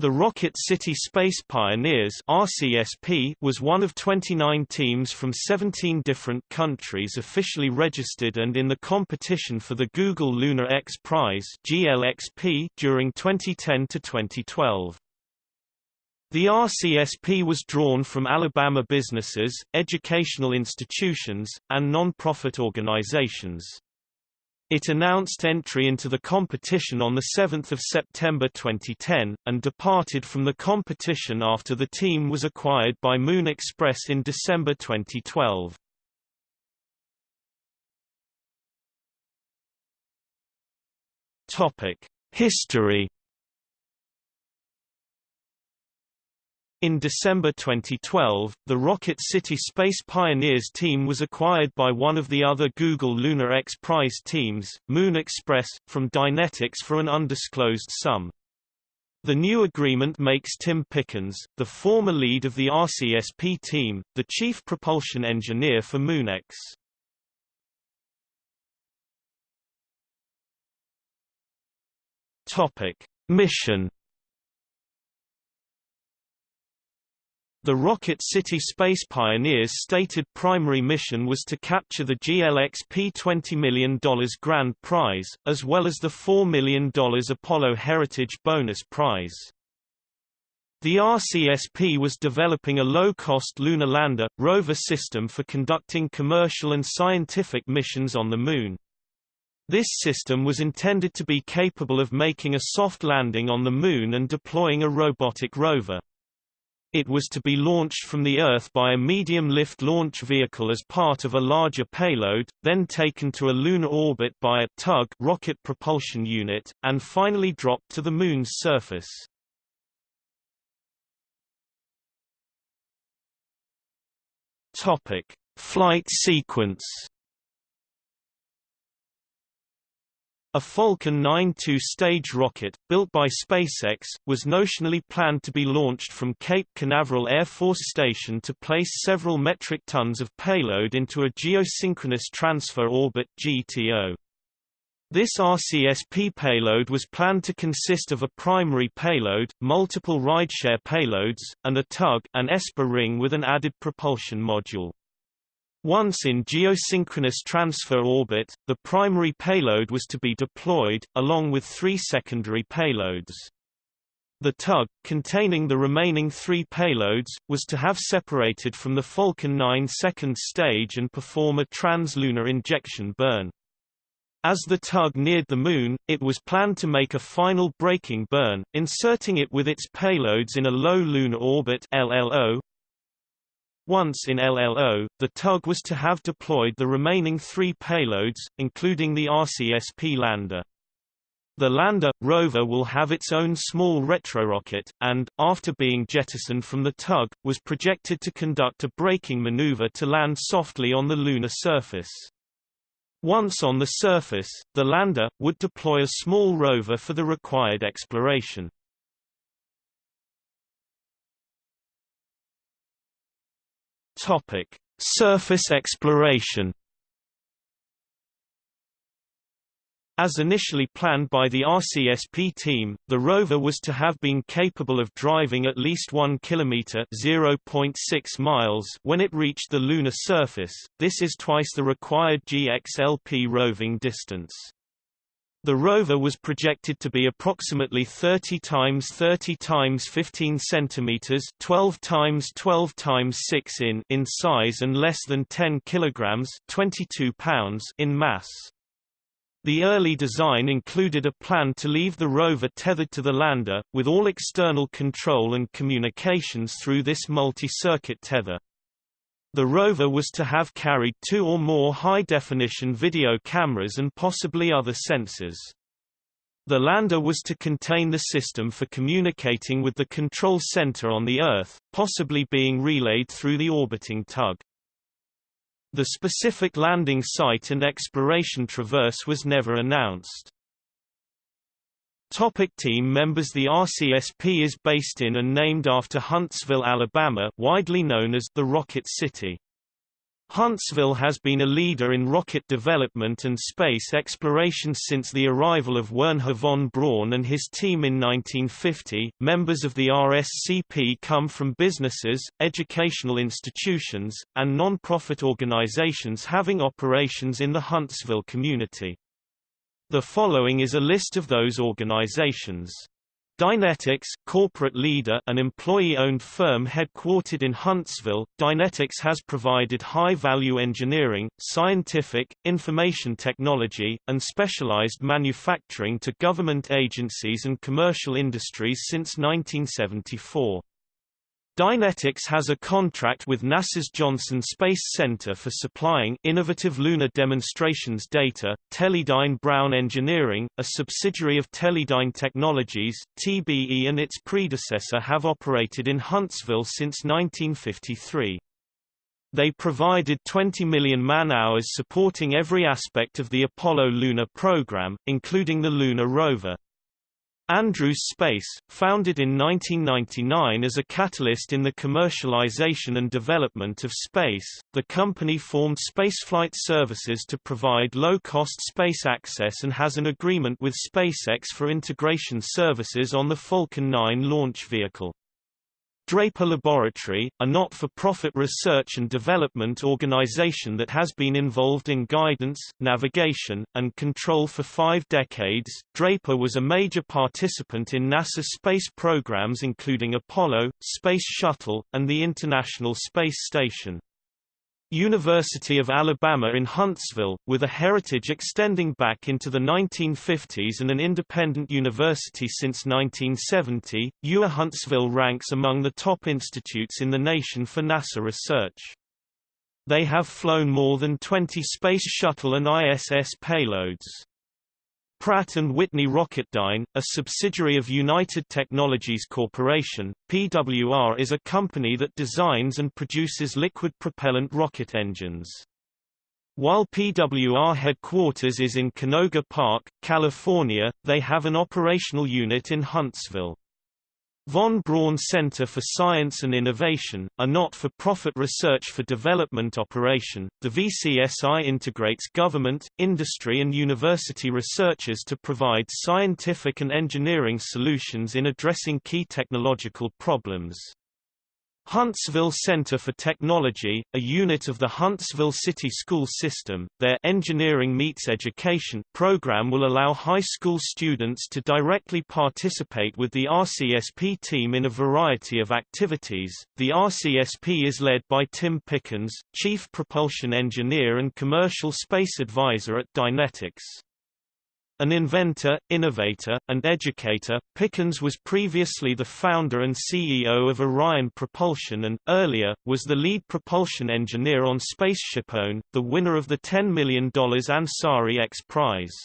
The Rocket City Space Pioneers RCSP was one of 29 teams from 17 different countries officially registered and in the competition for the Google Lunar X Prize GLXP during 2010 to 2012. The RCSP was drawn from Alabama businesses, educational institutions, and non-profit organizations. It announced entry into the competition on 7 September 2010, and departed from the competition after the team was acquired by Moon Express in December 2012. History In December 2012, the Rocket City Space Pioneers team was acquired by one of the other Google Lunar X Prize teams, Moon Express, from Dynetics for an undisclosed sum. The new agreement makes Tim Pickens, the former lead of the RCSP team, the chief propulsion engineer for MoonEx. Topic: Mission The Rocket City Space Pioneers' stated primary mission was to capture the GLXP $20 million grand prize, as well as the $4 million Apollo Heritage bonus prize. The RCSP was developing a low-cost lunar lander, rover system for conducting commercial and scientific missions on the Moon. This system was intended to be capable of making a soft landing on the Moon and deploying a robotic rover. It was to be launched from the Earth by a medium-lift launch vehicle as part of a larger payload, then taken to a lunar orbit by a tug rocket propulsion unit, and finally dropped to the Moon's surface. Topic: Flight sequence A Falcon 9 two-stage rocket, built by SpaceX, was notionally planned to be launched from Cape Canaveral Air Force Station to place several metric tons of payload into a geosynchronous transfer orbit GTO. This RCSP payload was planned to consist of a primary payload, multiple rideshare payloads, and a tug an ESPA ring with an added propulsion module. Once in geosynchronous transfer orbit, the primary payload was to be deployed, along with three secondary payloads. The tug, containing the remaining three payloads, was to have separated from the Falcon 9 second stage and perform a translunar injection burn. As the tug neared the Moon, it was planned to make a final braking burn, inserting it with its payloads in a low lunar orbit LLO, once in LLO, the tug was to have deployed the remaining three payloads, including the RCSP lander. The lander, rover will have its own small retrorocket, and, after being jettisoned from the tug, was projected to conduct a braking maneuver to land softly on the lunar surface. Once on the surface, the lander, would deploy a small rover for the required exploration. Topic: Surface exploration. As initially planned by the RCSP team, the rover was to have been capable of driving at least 1 kilometer (0.6 miles) when it reached the lunar surface. This is twice the required GXLP roving distance. The rover was projected to be approximately 30 times 30 times 15 centimeters, 12 times 12 times 6 in in size and less than 10 kilograms, 22 pounds in mass. The early design included a plan to leave the rover tethered to the lander, with all external control and communications through this multi-circuit tether. The rover was to have carried two or more high-definition video cameras and possibly other sensors. The lander was to contain the system for communicating with the control center on the Earth, possibly being relayed through the orbiting tug. The specific landing site and exploration traverse was never announced. Topic team members The RCSP is based in and named after Huntsville, Alabama widely known as the Rocket City. Huntsville has been a leader in rocket development and space exploration since the arrival of Wernher von Braun and his team in 1950. Members of the RSCP come from businesses, educational institutions, and non-profit organizations having operations in the Huntsville community. The following is a list of those organizations. Dynetics, corporate leader an employee-owned firm headquartered in Huntsville, Dynetics has provided high-value engineering, scientific, information technology, and specialized manufacturing to government agencies and commercial industries since 1974. Dynetics has a contract with NASA's Johnson Space Center for supplying innovative lunar demonstrations data. Teledyne Brown Engineering, a subsidiary of Teledyne Technologies, TBE and its predecessor have operated in Huntsville since 1953. They provided 20 million man-hours supporting every aspect of the Apollo lunar program, including the lunar rover. Andrews Space, founded in 1999 as a catalyst in the commercialization and development of space, the company formed spaceflight services to provide low-cost space access and has an agreement with SpaceX for integration services on the Falcon 9 launch vehicle. Draper Laboratory, a not-for-profit research and development organization that has been involved in guidance, navigation, and control for five decades, Draper was a major participant in NASA space programs including Apollo, Space Shuttle, and the International Space Station. University of Alabama in Huntsville, with a heritage extending back into the 1950s and an independent university since 1970, UA Huntsville ranks among the top institutes in the nation for NASA research. They have flown more than 20 Space Shuttle and ISS payloads. Pratt & Whitney Rocketdyne, a subsidiary of United Technologies Corporation, PWR is a company that designs and produces liquid propellant rocket engines. While PWR headquarters is in Canoga Park, California, they have an operational unit in Huntsville. Von Braun Center for Science and Innovation, a not-for-profit research for development operation, the VCSI integrates government, industry and university researchers to provide scientific and engineering solutions in addressing key technological problems. Huntsville Center for Technology, a unit of the Huntsville City School System, their Engineering Meets Education program will allow high school students to directly participate with the RCSP team in a variety of activities. The RCSP is led by Tim Pickens, Chief Propulsion Engineer and Commercial Space Advisor at Dynetics. An inventor, innovator, and educator, Pickens was previously the founder and CEO of Orion Propulsion and, earlier, was the lead propulsion engineer on SpaceshipOne, the winner of the $10 million Ansari X Prize.